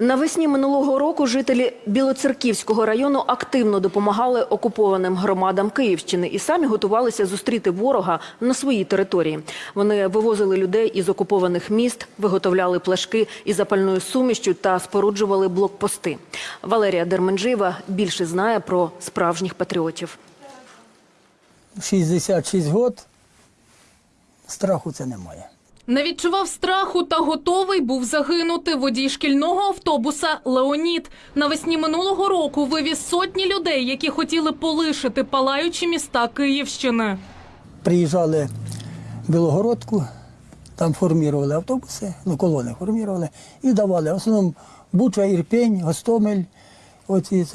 Навесні минулого року жителі Білоцерківського району активно допомагали окупованим громадам Київщини і самі готувалися зустріти ворога на своїй території. Вони вивозили людей із окупованих міст, виготовляли плашки із запальною сумішчю та споруджували блокпости. Валерія Дерменджиєва більше знає про справжніх патріотів. 66 год, страху це немає. Не відчував страху та готовий був загинути. Водій шкільного автобуса Леонід навесні минулого року вивіз сотні людей, які хотіли полишити палаючі міста Київщини. Приїжджали в Білогородку, там формували автобуси, ну колони формували і давали. В основному Буча, Ірпень, Гостомель, оці,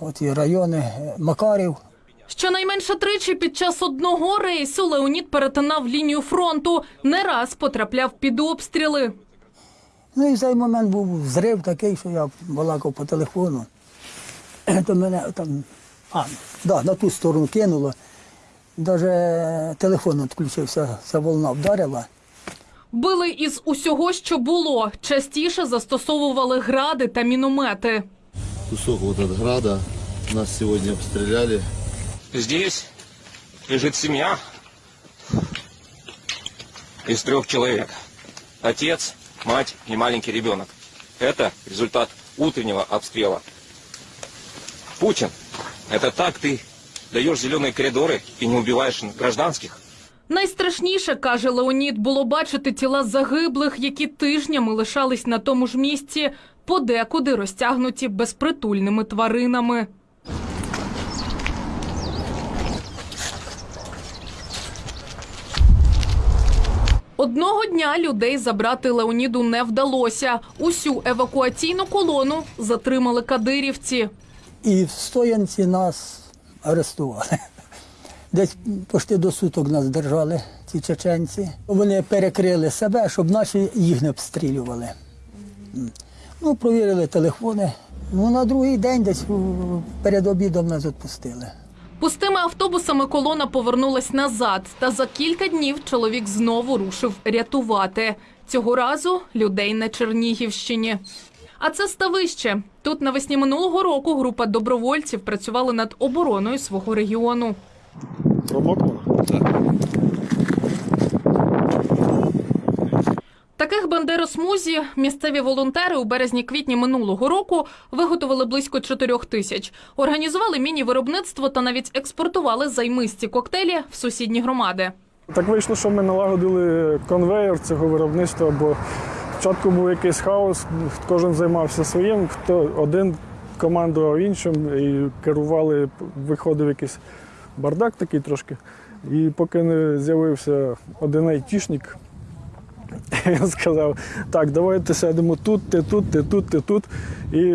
оці райони, е, Макарів. Щонайменше тричі під час одного рейсу Леонід перетинав лінію фронту, не раз потрапляв під обстріли. Ну і в цей момент був зрив такий, що я балакав по телефону. То мене там, а, да, на ту сторону кинуло. Навіть телефон відключився, ця волна вдарила. Били із усього, що було. Частіше застосовували гради та міномети. кусок от града. Нас сегодня обстреляли Здесь лежит семья из трех человек. Отец, мать и маленький ребенок. Это результат утреннего обстрела. Путин, это так ты даешь зеленые коридоры и не убиваешь гражданских? Найстрашніше, каже Леонід, було бачити тіла загиблих, які тижнями лишались на тому ж місці, подекуди розтягнуті безпритульними тваринами. Одного дня людей забрати Леоніду не вдалося. Усю евакуаційну колону затримали кадирівці. І в стоянці нас арестували. Десь почти до суток нас держали, ці чеченці. Вони перекрили себе, щоб наші їх не обстрілювали. Ну, провірили телефони. Ну, на другий день десь перед обідом нас відпустили. Пустими автобусами колона повернулась назад, та за кілька днів чоловік знову рушив рятувати. Цього разу людей на Чернігівщині. А це ставище. Тут навесні минулого року група добровольців працювала над обороною свого регіону. Таких бандеросмузі місцеві волонтери у березні-квітні минулого року виготовили близько 4 тисяч. Організували міні-виробництво та навіть експортували займисті коктейлі в сусідні громади. Так вийшло, що ми налагодили конвейер цього виробництва, бо спочатку був якийсь хаос, кожен займався своїм, хто один командував іншим і керували, виходив якийсь бардак такий трошки. І поки не з'явився один айтішник, він сказав, так, давайте сядемо тут, ти тут, ти тут, ти тут. І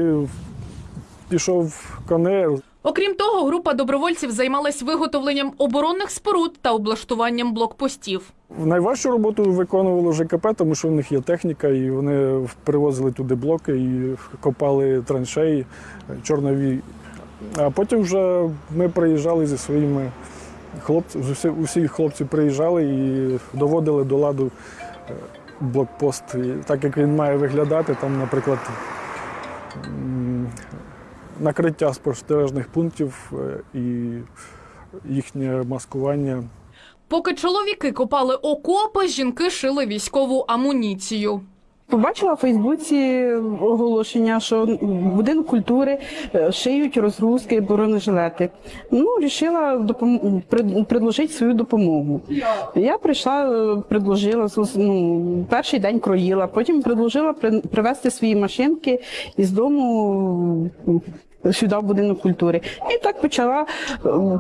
пішов конвейер. Окрім того, група добровольців займалась виготовленням оборонних споруд та облаштуванням блокпостів. Найважчу роботу виконувало ЖКП, тому що в них є техніка, і вони привозили туди блоки і копали траншеї чорнові. А потім вже ми приїжджали зі своїми хлопцями, усі, усі хлопці приїжджали і доводили до ладу е, блокпост. Так як він має виглядати, там, наприклад, накриття спостережних пунктів е, і їхнє маскування. Поки чоловіки копали окопи, жінки шили військову амуніцію. Побачила в Фейсбуці оголошення, що в будинок культури е, шиють розгрузки бронежилети. Ну, вирішила допом... пред- предложити свою допомогу. Я прийшла, е, предложила ну, перший день кроїла, потім предложила при- привезти свої машинки із дому. Сюди в будинок культури. І так почала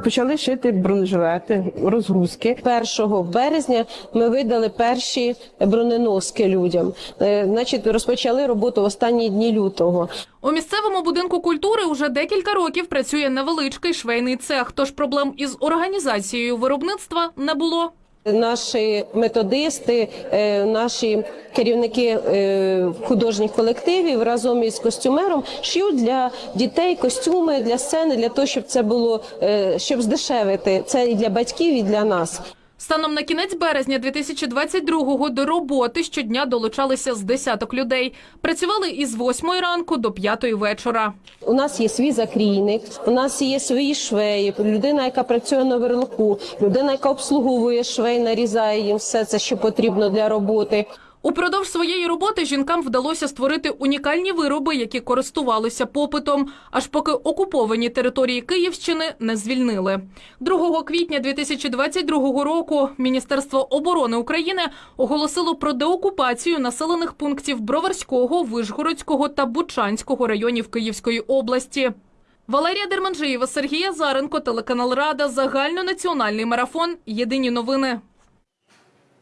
почали шити бронежилети, розгрузки. 1 березня ми видали перші броненоски людям. Е, Значить, розпочали роботу в останні дні лютого. У місцевому будинку культури уже декілька років працює невеличкий швейний цех, тож проблем із організацією виробництва не було. Наші методисти, е, наші керівники е, художніх колективів разом із костюмером шьють для дітей костюми для сцени, для того, щоб це було е, щоб здешевити це і для батьків, і для нас. Станом на кінець березня 2022-го до роботи щодня долучалися з десяток людей. Працювали із 8 ранку до 5 вечора. У нас є свій закрійник, у нас є свої швеї, людина, яка працює на верлоку, людина, яка обслуговує швей, нарізає їм все це, що потрібно для роботи. Упродовж своєї роботи жінкам вдалося створити унікальні вироби, які користувалися попитом, аж поки окуповані території Київщини не звільнили. 2 квітня 2022 року Міністерство оборони України оголосило про деокупацію населених пунктів Броварського, Вишгородського та Бучанського районів Київської області. Валерія Дерманжиєва, Сергій Азаренко, телеканал Рада, загальнонаціональний марафон. Єдині новини.